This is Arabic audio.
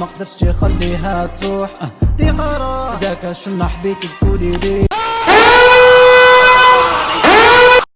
قدرتش خليها تروح. آه، دي قرار. داك شنو حبيت تقولي لي؟